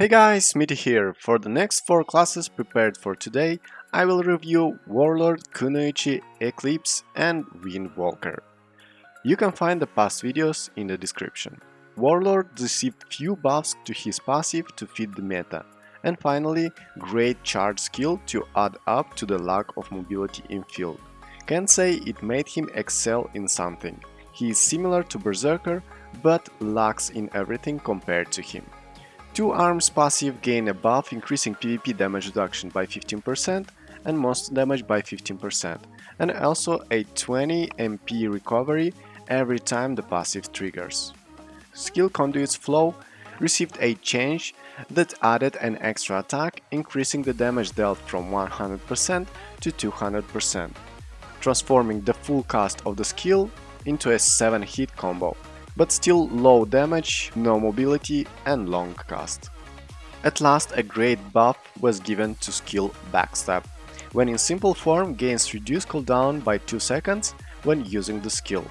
Hey guys, Smitty here. For the next 4 classes prepared for today, I will review Warlord, Kunoichi, Eclipse and Windwalker. You can find the past videos in the description. Warlord received few buffs to his passive to fit the meta, and finally, great charge skill to add up to the lack of mobility in field. Can't say it made him excel in something. He is similar to Berserker, but lacks in everything compared to him. Two arms passive gain a buff increasing PvP damage reduction by 15% and most damage by 15%, and also a 20 MP recovery every time the passive triggers. Skill Conduit's Flow received a change that added an extra attack, increasing the damage dealt from 100% to 200%, transforming the full cast of the skill into a 7-hit combo, but still low damage, no mobility and long cast. At last a great buff was given to skill Backstab, when in simple form gains reduced cooldown by 2 seconds when using the skill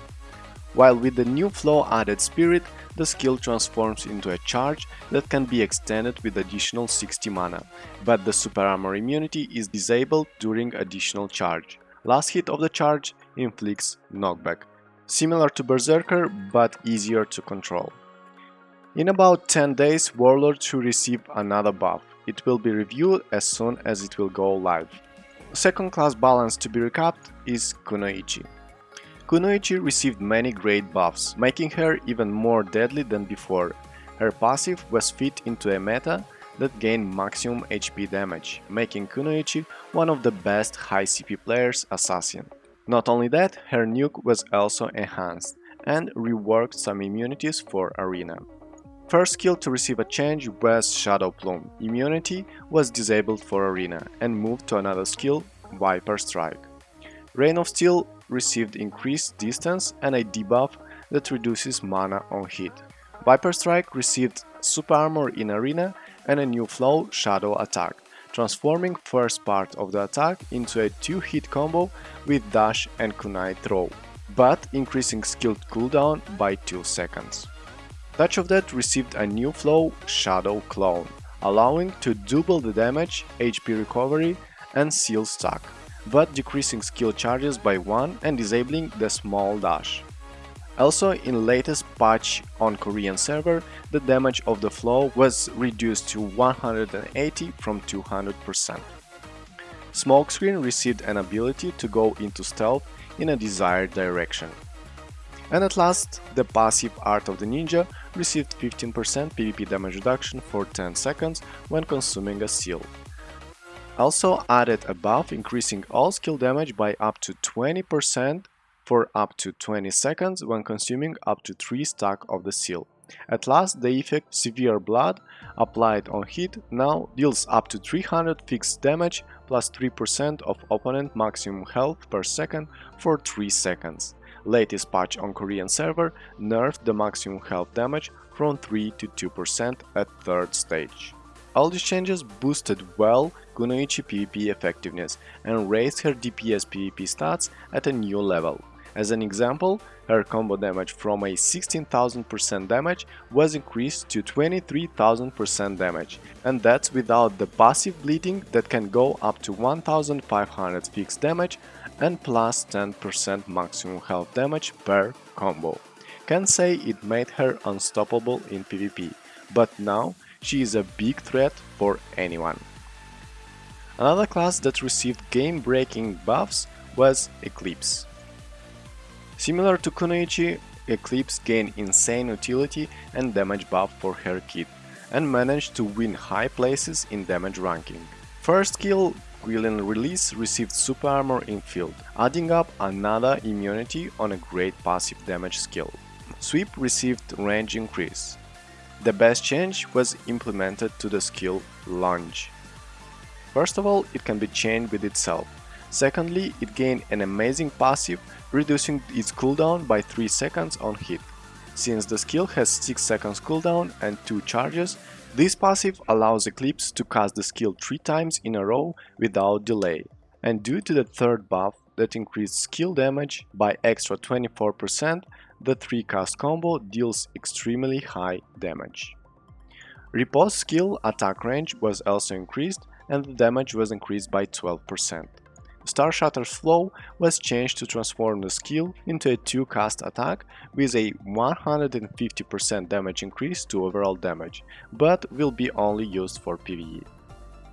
while with the new flow added spirit, the skill transforms into a charge that can be extended with additional 60 mana, but the super armor immunity is disabled during additional charge. Last hit of the charge inflicts knockback, similar to Berserker but easier to control. In about 10 days, Warlord should receive another buff. It will be reviewed as soon as it will go live. Second class balance to be recapped is Kunoichi. Kunoichi received many great buffs, making her even more deadly than before. Her passive was fit into a meta that gained maximum HP damage, making Kunoichi one of the best high CP players assassin. Not only that, her nuke was also enhanced and reworked some immunities for Arena. First skill to receive a change was Shadow Plume. Immunity was disabled for Arena and moved to another skill, Viper Strike. Rain of Steel received increased distance and a debuff that reduces mana on hit. Viper Strike received super armor in arena and a new flow shadow attack, transforming first part of the attack into a 2-hit combo with dash and kunai throw, but increasing skilled cooldown by 2 seconds. Touch of Death received a new flow Shadow Clone, allowing to double the damage, HP recovery and seal stack but decreasing skill charges by 1 and disabling the small dash. Also, in latest patch on Korean server, the damage of the flow was reduced to 180 from 200%. Smokescreen received an ability to go into stealth in a desired direction. And at last, the passive Art of the Ninja received 15% PvP damage reduction for 10 seconds when consuming a seal. Also added a buff increasing all skill damage by up to 20% for up to 20 seconds when consuming up to 3 stack of the seal. At last, the effect Severe Blood, applied on hit, now deals up to 300 fixed damage plus 3% of opponent maximum health per second for 3 seconds. Latest patch on Korean server nerfed the maximum health damage from 3 to 2% at third stage. All these changes boosted well Kunoichi PvP effectiveness and raised her DPS PvP stats at a new level. As an example, her combo damage from a 16,000% damage was increased to 23,000% damage, and that's without the passive bleeding that can go up to 1,500 fixed damage and plus 10% maximum health damage per combo. Can say it made her unstoppable in PvP, but now she is a big threat for anyone. Another class that received game-breaking buffs was Eclipse. Similar to Kunoichi, Eclipse gained insane utility and damage buff for her kit, and managed to win high places in damage ranking. First skill, Guilin Release received super armor in field, adding up another immunity on a great passive damage skill. Sweep received range increase, the best change was implemented to the skill Lunge. First of all, it can be chained with itself. Secondly, it gained an amazing passive, reducing its cooldown by 3 seconds on hit. Since the skill has 6 seconds cooldown and 2 charges, this passive allows Eclipse to cast the skill 3 times in a row without delay. And due to the third buff that increased skill damage by extra 24%, the 3 cast combo deals extremely high damage. Riposte skill attack range was also increased and the damage was increased by 12%. Star Shatter's flow was changed to transform the skill into a 2-cast attack with a 150% damage increase to overall damage, but will be only used for PvE.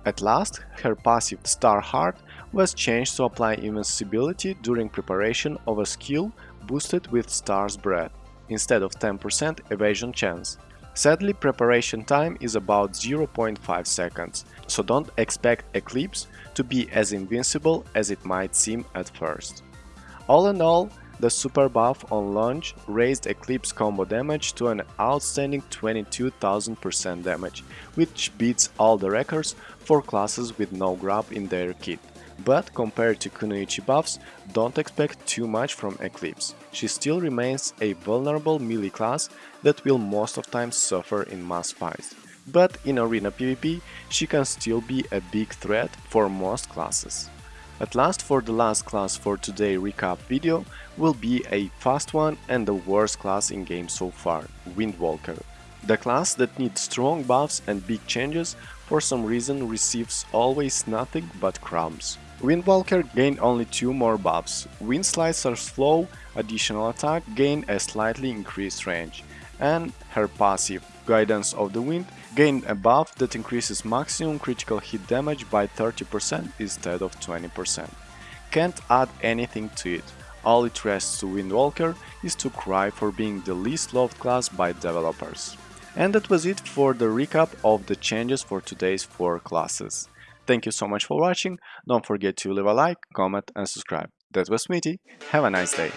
At last, her passive Star Heart was changed to apply invincibility during preparation of a skill boosted with Star's Breath, instead of 10% evasion chance. Sadly, preparation time is about 0.5 seconds, so don't expect Eclipse to be as invincible as it might seem at first. All in all, the super buff on launch raised Eclipse combo damage to an outstanding 22,000% damage, which beats all the records for classes with no grab in their kit. But compared to Kunoichi buffs, don't expect too much from Eclipse. She still remains a vulnerable melee class that will most of times suffer in mass fights. But in arena PvP, she can still be a big threat for most classes. At last for the last class for today recap video will be a fast one and the worst class in game so far, Windwalker. The class that needs strong buffs and big changes for some reason receives always nothing but crumbs. Windwalker gained only two more buffs. Wind Slicer's flow, additional attack gained a slightly increased range, and her passive, Guidance of the Wind, gained a buff that increases maximum critical hit damage by 30% instead of 20%. Can't add anything to it, all it rests to Windwalker is to cry for being the least loved class by developers. And that was it for the recap of the changes for today's 4 classes. Thank you so much for watching, don't forget to leave a like, comment and subscribe. That was Smitty, have a nice day!